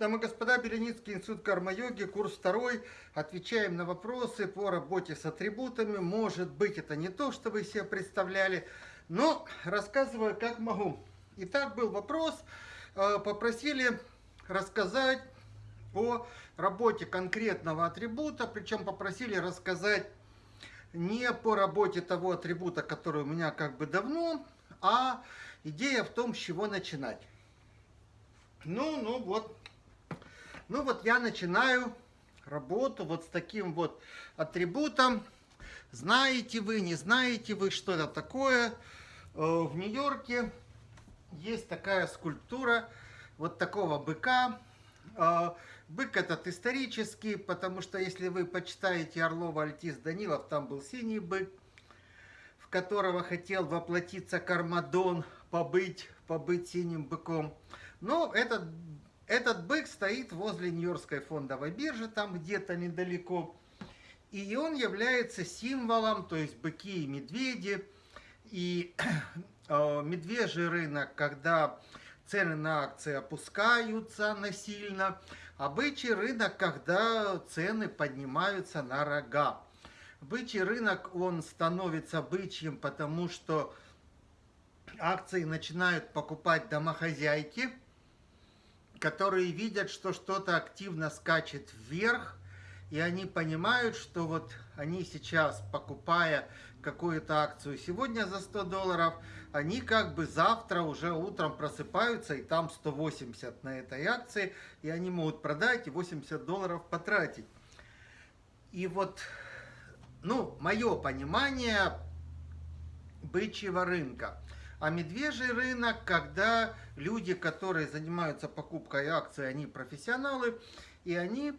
Дамы и господа, Беленицкий институт карма-йоги, курс второй. Отвечаем на вопросы по работе с атрибутами. Может быть, это не то, что вы себе представляли, но рассказываю, как могу. Итак, был вопрос. Э, попросили рассказать о работе конкретного атрибута, причем попросили рассказать не по работе того атрибута, который у меня как бы давно, а идея в том, с чего начинать. Ну, ну вот, ну вот я начинаю работу вот с таким вот атрибутом. Знаете вы, не знаете вы, что это такое. Э, в Нью-Йорке есть такая скульптура вот такого быка. Э, бык этот исторический, потому что если вы почитаете Орлова Альтис Данилов, там был синий бык, в которого хотел воплотиться Кармадон, побыть, побыть синим быком. Но этот этот бык стоит возле Нью-Йоркской фондовой биржи, там где-то недалеко. И он является символом, то есть быки и медведи. И э, медвежий рынок, когда цены на акции опускаются насильно, а бычий рынок, когда цены поднимаются на рога. Бычий рынок, он становится бычьим, потому что акции начинают покупать домохозяйки, которые видят, что что-то активно скачет вверх, и они понимают, что вот они сейчас, покупая какую-то акцию сегодня за 100 долларов, они как бы завтра уже утром просыпаются, и там 180 на этой акции, и они могут продать и 80 долларов потратить. И вот, ну, мое понимание бычьего рынка – а медвежий рынок, когда люди, которые занимаются покупкой акций, они профессионалы, и они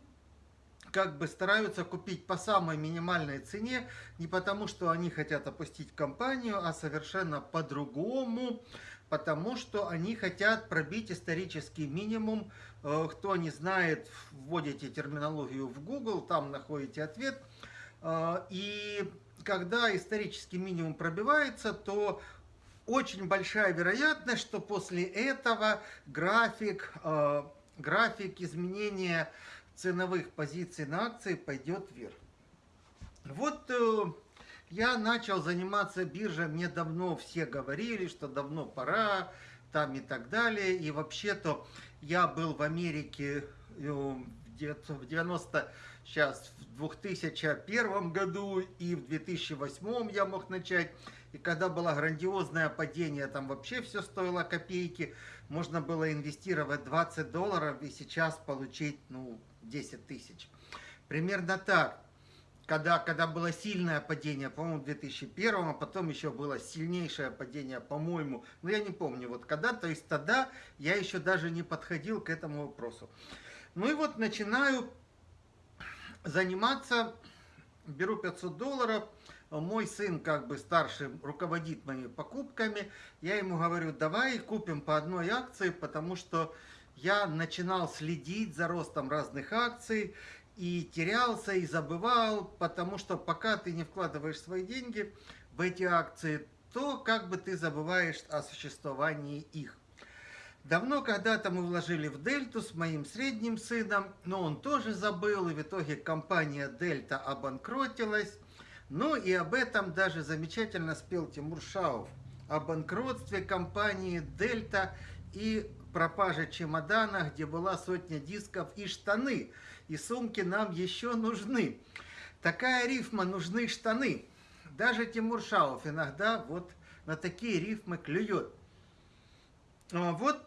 как бы стараются купить по самой минимальной цене, не потому что они хотят опустить компанию, а совершенно по-другому, потому что они хотят пробить исторический минимум. Э, кто не знает, вводите терминологию в Google, там находите ответ. Э, и когда исторический минимум пробивается, то очень большая вероятность, что после этого график, э, график изменения ценовых позиций на акции пойдет вверх. Вот э, я начал заниматься биржей, мне давно все говорили, что давно пора, там и так далее. И вообще-то я был в Америке э, в 90 сейчас в 2001 году и в 2008 я мог начать. И когда было грандиозное падение, там вообще все стоило копейки, можно было инвестировать 20 долларов и сейчас получить ну, 10 тысяч. Примерно так. Когда, когда было сильное падение, по-моему, в 2001, а потом еще было сильнейшее падение, по-моему, ну я не помню, вот когда, то есть тогда я еще даже не подходил к этому вопросу. Ну и вот начинаю заниматься, беру 500 долларов, мой сын как бы старший руководит моими покупками, я ему говорю, давай купим по одной акции, потому что я начинал следить за ростом разных акций и терялся и забывал, потому что пока ты не вкладываешь свои деньги в эти акции, то как бы ты забываешь о существовании их. Давно когда-то мы вложили в Дельту с моим средним сыном, но он тоже забыл, и в итоге компания Дельта обанкротилась. Ну и об этом даже замечательно спел Тимур Шаов. О банкротстве компании Дельта и пропаже чемодана, где была сотня дисков и штаны. И сумки нам еще нужны. Такая рифма «нужны штаны». Даже Тимур Шаов иногда вот на такие рифмы клюет. А вот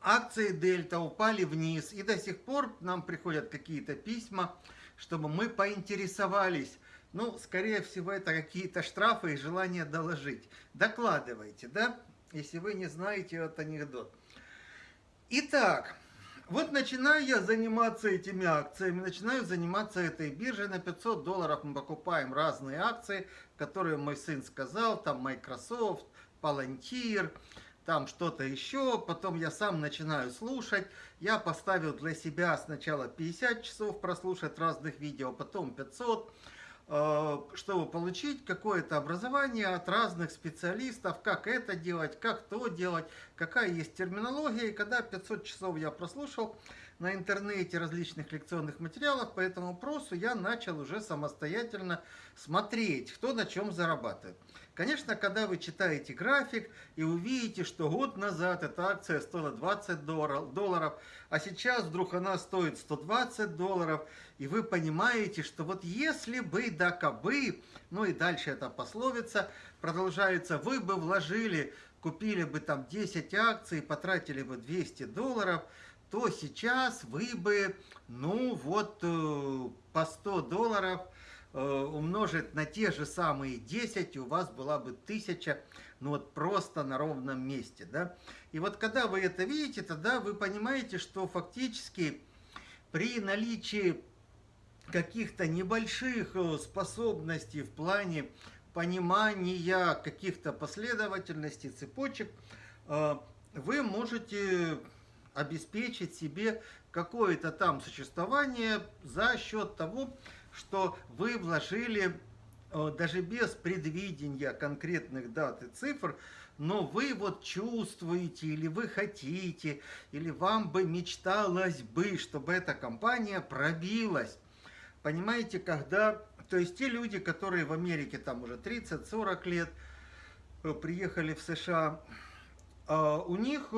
акции Дельта упали вниз, и до сих пор нам приходят какие-то письма, чтобы мы поинтересовались. Ну, скорее всего, это какие-то штрафы и желание доложить. Докладывайте, да, если вы не знаете этот анекдот. Итак, вот начинаю я заниматься этими акциями, начинаю заниматься этой биржей. На 500 долларов мы покупаем разные акции, которые мой сын сказал, там Microsoft, Palantir, там что-то еще, потом я сам начинаю слушать. Я поставил для себя сначала 50 часов прослушать разных видео, потом 500. Э, чтобы получить какое-то образование от разных специалистов, как это делать, как то делать, какая есть терминология. И когда 500 часов я прослушал на интернете различных лекционных материалов по этому вопросу, я начал уже самостоятельно смотреть, кто на чем зарабатывает. Конечно, когда вы читаете график и увидите, что год назад эта акция стоила 20 долларов, а сейчас вдруг она стоит 120 долларов, и вы понимаете, что вот если бы да кабы, ну и дальше эта пословица продолжается, вы бы вложили, купили бы там 10 акций, потратили бы 200 долларов, то сейчас вы бы, ну вот, э, по 100 долларов – Э, умножить на те же самые 10, у вас была бы 1000, ну вот просто на ровном месте, да. И вот когда вы это видите, тогда вы понимаете, что фактически при наличии каких-то небольших э, способностей в плане понимания каких-то последовательностей, цепочек, вы можете обеспечить себе какое-то там существование за счет того, что вы вложили э, даже без предвидения конкретных дат и цифр, но вы вот чувствуете, или вы хотите, или вам бы мечталось бы, чтобы эта компания пробилась. Понимаете, когда... То есть те люди, которые в Америке там уже 30-40 лет э, приехали в США, э, у них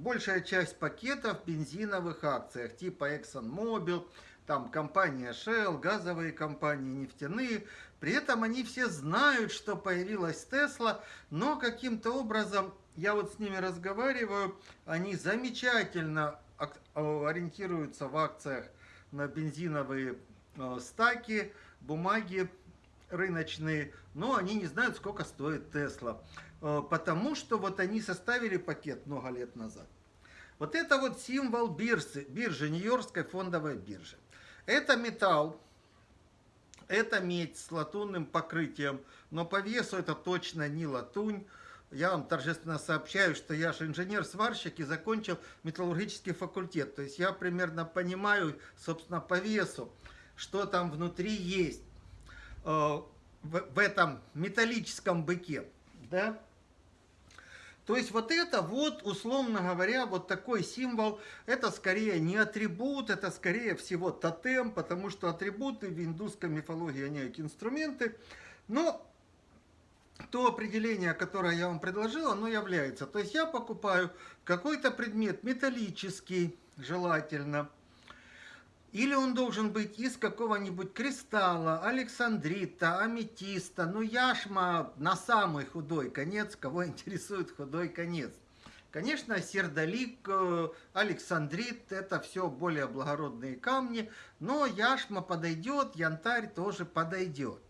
большая часть пакетов в бензиновых акциях, типа ExxonMobil, там компания Shell, газовые компании, нефтяные. При этом они все знают, что появилась Тесла, но каким-то образом, я вот с ними разговариваю, они замечательно ориентируются в акциях на бензиновые э, стаки, бумаги рыночные, но они не знают, сколько стоит Тесла. Э, потому что вот они составили пакет много лет назад. Вот это вот символ биржи, биржи Нью-Йоркской фондовой биржи. Это металл, это медь с латунным покрытием, но по весу это точно не латунь. Я вам торжественно сообщаю, что я же инженер-сварщик и закончил металлургический факультет. То есть я примерно понимаю, собственно, по весу, что там внутри есть э, в, этом металлическом быке. Да? То есть вот это вот, условно говоря, вот такой символ, это скорее не атрибут, это скорее всего тотем, потому что атрибуты в индусской мифологии, они как инструменты. Но то определение, которое я вам предложил, оно является. То есть я покупаю какой-то предмет металлический, желательно, или он должен быть из какого-нибудь кристалла, александрита, аметиста, ну яшма на самый худой конец, кого интересует худой конец. Конечно, сердолик, э, александрит, это все более благородные камни, но яшма подойдет, янтарь тоже подойдет.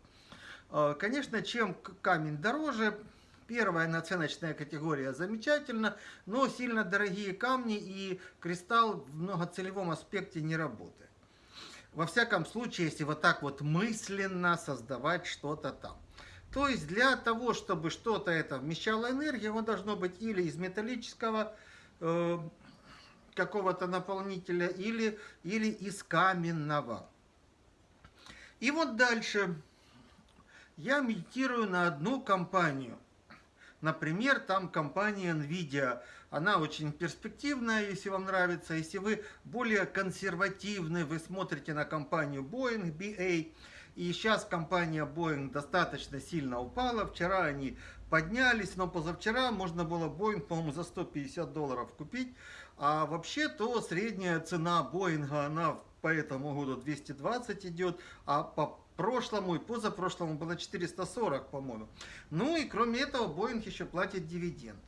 Э, конечно, чем камень дороже, первая наценочная категория замечательно, но сильно дорогие камни и кристалл в многоцелевом аспекте не работает. Во всяком случае, если вот так вот мысленно создавать что-то там. То есть для того, чтобы что-то это вмещало энергию, оно должно быть или из металлического э, какого-то наполнителя, или, или из каменного. И вот дальше я медитирую на одну компанию. Например, там компания NVIDIA – она очень перспективная, если вам нравится. Если вы более консервативны, вы смотрите на компанию Boeing, BA. И сейчас компания Boeing достаточно сильно упала. Вчера они поднялись, но позавчера можно было Boeing, по-моему, за 150 долларов купить. А вообще, то средняя цена Боинга, она по этому году 220 идет, а по прошлому и позапрошлому было 440, по-моему. Ну и кроме этого, Боинг еще платит дивиденды.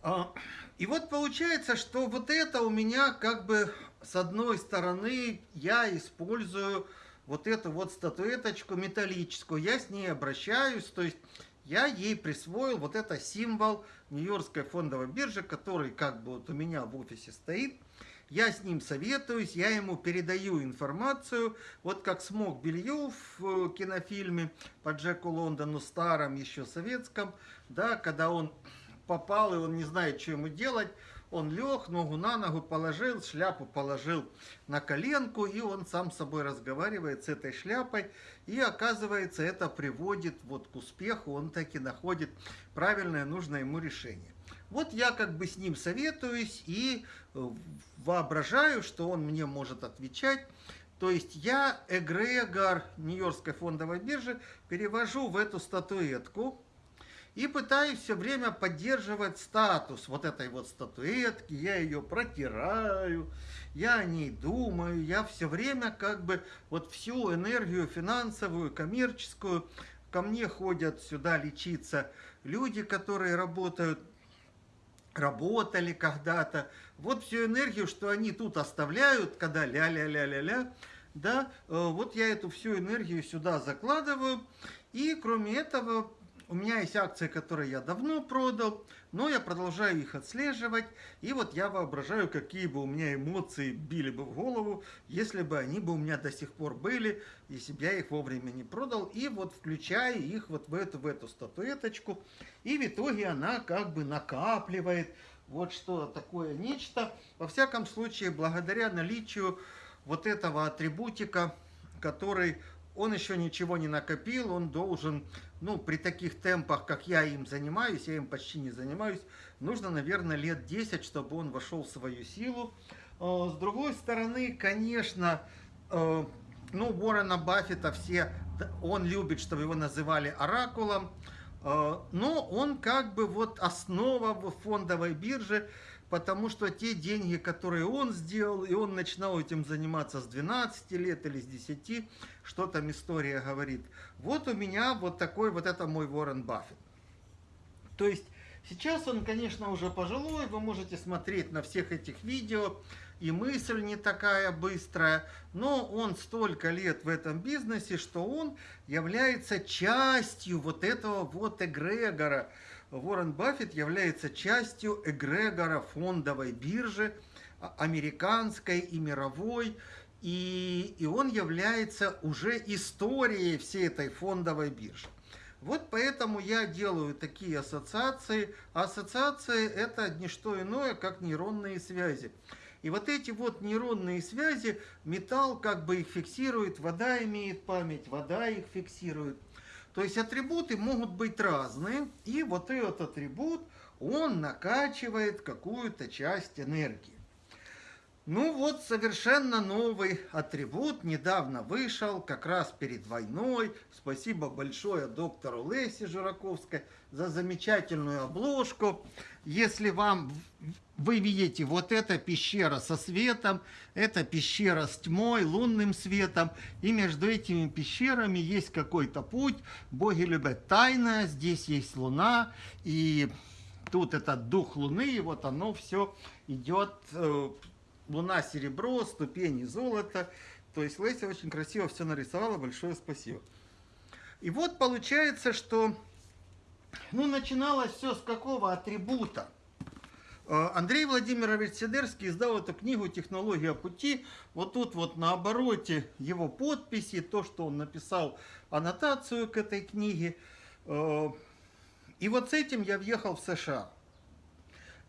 А, и вот получается, что вот это у меня как бы с одной стороны я использую вот эту вот статуэточку металлическую, я с ней обращаюсь, то есть я ей присвоил вот это символ Нью-Йоркской фондовой биржи, который как бы вот у меня в офисе стоит. Я с ним советуюсь, я ему передаю информацию, вот как смог Бельев в кинофильме по Джеку Лондону, старом еще советском, да, когда он попал, и он не знает, что ему делать, Он лег, ногу на ногу положил, шляпу положил на коленку, и он сам с собой разговаривает с этой шляпой, и оказывается, это приводит вот к успеху, он таки находит правильное, нужное ему решение. Вот я как бы с ним советуюсь и э, воображаю, что он мне может отвечать. То есть я эгрегор Нью-Йоркской фондовой биржи перевожу в эту статуэтку и пытаюсь все время поддерживать статус вот этой вот статуэтки. Я ее протираю, я о ней думаю, я все время как бы вот всю энергию финансовую, коммерческую, ко мне ходят сюда лечиться люди, которые работают работали когда-то. Вот всю энергию, что они тут оставляют, когда ля-ля-ля-ля-ля, да, э, вот я эту всю энергию сюда закладываю. И кроме этого, у меня есть акции, которые я давно продал, но я продолжаю их отслеживать. И вот я воображаю, какие бы у меня эмоции били бы в голову, если бы они бы у меня до сих пор были, если бы я их вовремя не продал. И вот включаю их вот в эту, в эту статуэточку. И в итоге она как бы накапливает вот что такое нечто. Во всяком случае, благодаря наличию вот этого атрибутика, который он еще ничего не накопил, он должен, ну, при таких темпах, как я им занимаюсь, я им почти не занимаюсь, нужно, наверное, лет 10, чтобы он вошел в свою силу. А, с другой стороны, конечно, э, ну, Уоррена Баффета все, он любит, чтобы его называли оракулом, э, но он как бы вот основа фондовой биржи, потому что те деньги, которые он сделал, и он начинал этим заниматься с 12 лет или с 10, что там история говорит. Вот у меня вот такой, вот это мой Уоррен Баффет. То есть сейчас он, конечно, уже пожилой, вы можете смотреть на всех этих видео, и мысль не такая быстрая, но он столько лет в этом бизнесе, что он является частью вот этого вот эгрегора, Уоррен Баффет является частью эгрегора фондовой биржи, а, американской и мировой, и, и он является уже историей всей этой фондовой биржи. Вот поэтому я делаю такие ассоциации. Ассоциации это не что иное, как нейронные связи. И вот эти вот нейронные связи, металл как бы их фиксирует, вода имеет память, вода их фиксирует. То есть атрибуты могут быть разные, и вот этот атрибут, он накачивает какую-то часть энергии. Ну вот совершенно новый атрибут недавно вышел, как раз перед войной. Спасибо большое доктору Лесе Жураковской за замечательную обложку. Если вам вы видите, вот эта пещера со светом, это пещера с тьмой, лунным светом, и между этими пещерами есть какой-то путь. Боги любят тайное, здесь есть луна, и тут этот дух луны, и вот оно все идет э, Луна серебро, ступени золото. То есть Леся очень красиво все нарисовала, большое спасибо. И вот получается, что ну, начиналось все с какого атрибута? Э, Андрей Владимирович Сидерский издал эту книгу «Технология пути». Вот тут вот на обороте его подписи, то, что он написал аннотацию к этой книге. Э, и вот с этим я въехал в США.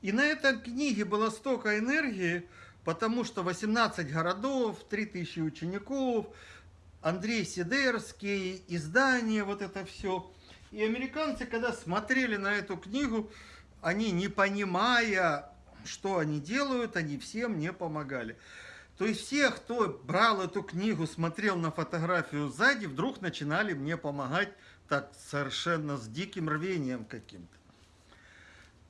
И на этой книге было столько энергии, потому что 18 городов, 3000 учеников, Андрей Сидерский, издание, вот это все. И американцы, когда смотрели на эту книгу, они, не понимая, что они делают, они всем не помогали. То есть все, кто брал эту книгу, смотрел на фотографию сзади, вдруг начинали мне помогать так совершенно с диким рвением каким-то.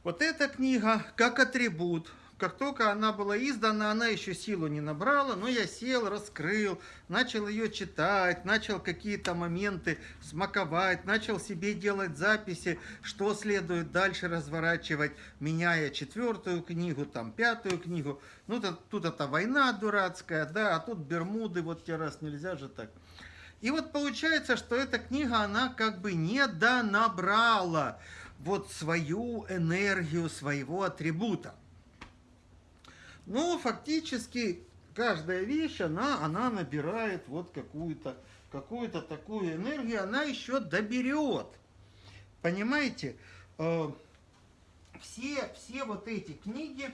Вот эта книга как атрибут как только она была издана, она еще силу не набрала, но я сел, раскрыл, начал ее читать, начал какие-то моменты смаковать, начал себе делать записи, что следует дальше разворачивать, меняя четвертую книгу, там пятую книгу. Ну, тут, тут это война дурацкая, да, а тут Бермуды, вот те раз нельзя же так. И вот получается, что эта книга, она как бы не донабрала вот свою энергию своего атрибута. Но фактически каждая вещь, она, она набирает вот какую-то какую-то такую энергию, она еще доберет. Понимаете? Э, все, все вот эти книги,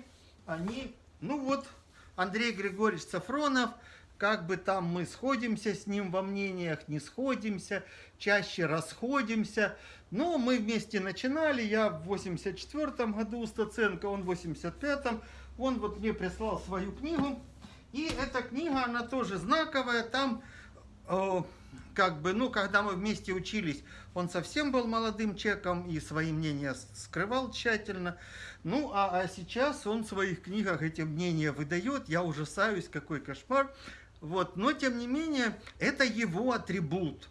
они, ну вот, Андрей Григорьевич Сафронов, как бы там мы сходимся с ним во мнениях, не сходимся, чаще расходимся. Но мы вместе начинали, я в 84 году Стаценко, он в 85-м. Он вот мне прислал свою книгу. И эта книга, она тоже знаковая, там э, как бы, ну, когда мы вместе учились, он совсем был молодым человеком и свои мнения скрывал тщательно. Ну, а, а сейчас он в своих книгах эти мнения выдает, я ужасаюсь, какой кошмар. Вот, но, тем не менее, это его атрибут.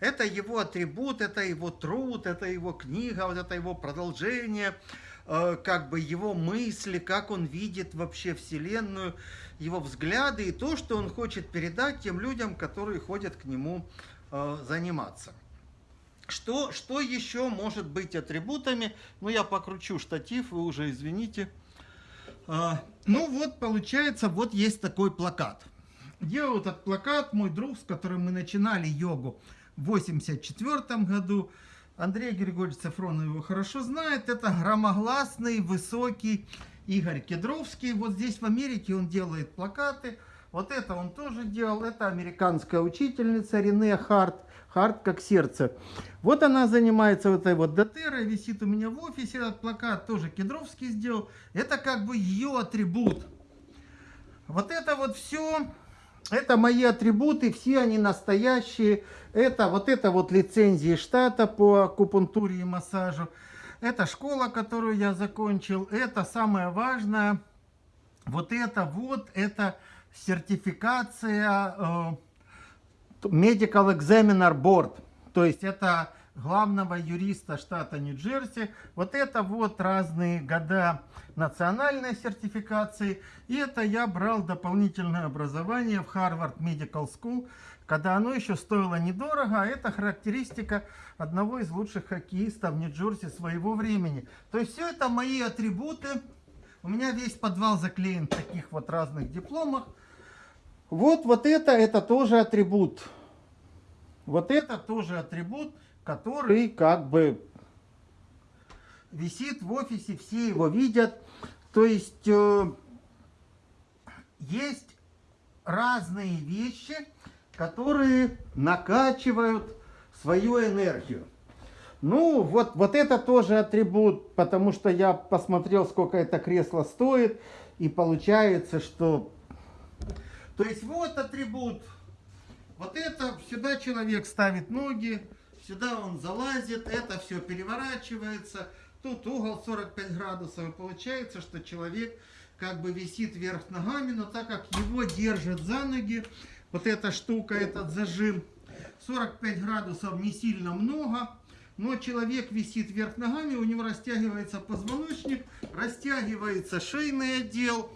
Это его атрибут, это его труд, это его книга, вот это его продолжение, как бы его мысли, как он видит вообще Вселенную его взгляды и то, что он хочет передать тем людям, которые ходят к нему э, заниматься. Что, что еще может быть атрибутами? Ну, я покручу штатив, вы уже извините. А, ну, вот получается, вот есть такой плакат. Делал этот плакат мой друг, с которым мы начинали йогу в 84 году. Андрей Григорьевич Сафронов его хорошо знает. Это громогласный, высокий Игорь Кедровский. Вот здесь в Америке он делает плакаты. Вот это он тоже делал. Это американская учительница Рене Харт. Харт как сердце. Вот она занимается вот этой вот дотерой. Висит у меня в офисе этот плакат. Тоже Кедровский сделал. Это как бы ее атрибут. Вот это вот все. Это мои атрибуты. Все они настоящие. Это вот это вот лицензии штата по акупунктуре и массажу. Это школа, которую я закончил. Это самое важное. Вот это вот, это сертификация э, Medical Examiner Board. То есть это главного юриста штата Нью-Джерси. Вот это вот разные года национальной сертификации. И это я брал дополнительное образование в Harvard Medical School когда оно еще стоило недорого, а это характеристика одного из лучших хоккеистов Нью-Джерси своего времени. То есть все это мои атрибуты. У меня весь подвал заклеен в таких вот разных дипломах. Вот, вот это, это тоже атрибут. Вот это тоже атрибут, который как бы висит в офисе, все его видят. То есть э, есть разные вещи, которые накачивают свою энергию. Ну, вот, вот это тоже атрибут, потому что я посмотрел, сколько это кресло стоит, и получается, что... То есть вот атрибут. Вот это, сюда человек ставит ноги, сюда он залазит, это все переворачивается. Тут угол 45 градусов, и получается, что человек как бы висит вверх ногами, но так как его держат за ноги, вот эта штука, этот зажим. 45 градусов не сильно много, но человек висит вверх ногами, у него растягивается позвоночник, растягивается шейный отдел.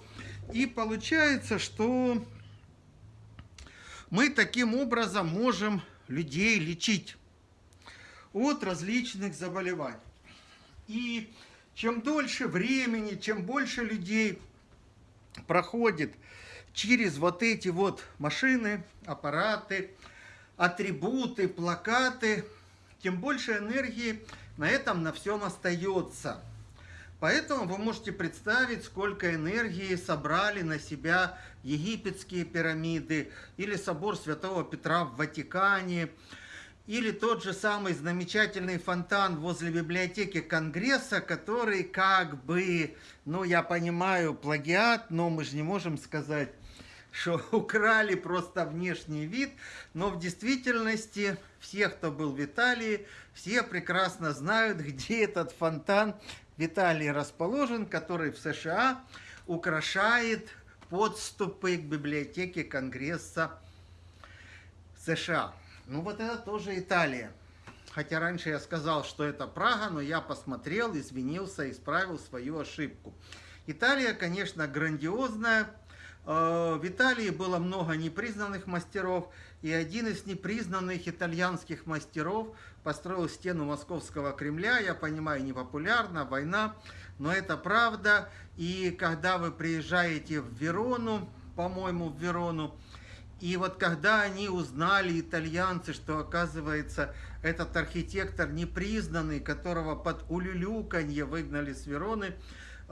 И получается, что мы таким образом можем людей лечить от различных заболеваний. И чем дольше времени, чем больше людей проходит через вот эти вот машины, аппараты, атрибуты, плакаты, тем больше энергии на этом на всем остается. Поэтому вы можете представить, сколько энергии собрали на себя египетские пирамиды, или собор Святого Петра в Ватикане, или тот же самый замечательный фонтан возле библиотеки Конгресса, который как бы, ну я понимаю, плагиат, но мы же не можем сказать, что украли просто внешний вид, но в действительности все, кто был в Италии, все прекрасно знают, где этот фонтан в Италии расположен, который в США украшает подступы к библиотеке Конгресса США. Ну вот это тоже Италия. Хотя раньше я сказал, что это Прага, но я посмотрел, извинился, исправил свою ошибку. Италия, конечно, грандиозная, в Италии было много непризнанных мастеров, и один из непризнанных итальянских мастеров построил стену Московского Кремля. Я понимаю, непопулярно, война, но это правда. И когда вы приезжаете в Верону, по-моему, в Верону, и вот когда они узнали, итальянцы, что оказывается этот архитектор непризнанный, которого под улюлюканье выгнали с Вероны, э,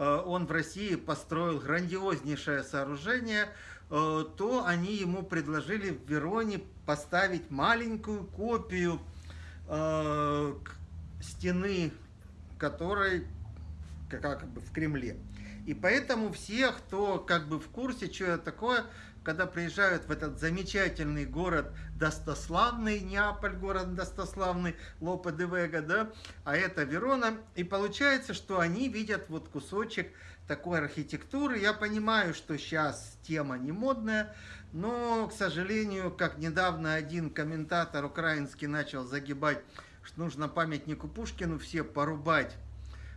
он в России построил грандиознейшее сооружение, э, то они ему предложили в Вероне поставить маленькую копию э, стены, которой как бы в Кремле. И поэтому все, кто как бы в курсе, что это такое, когда приезжают в этот замечательный город достославный, Неаполь город достославный, Лопе де Вега, да, а это Верона, и получается, что они видят вот кусочек такой архитектуры. Я понимаю, что сейчас тема не модная, но, к сожалению, как недавно один комментатор украинский начал загибать, что нужно памятнику Пушкину все порубать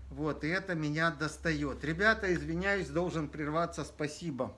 вот, и это меня достает. Ребята, извиняюсь, должен прерваться. Спасибо.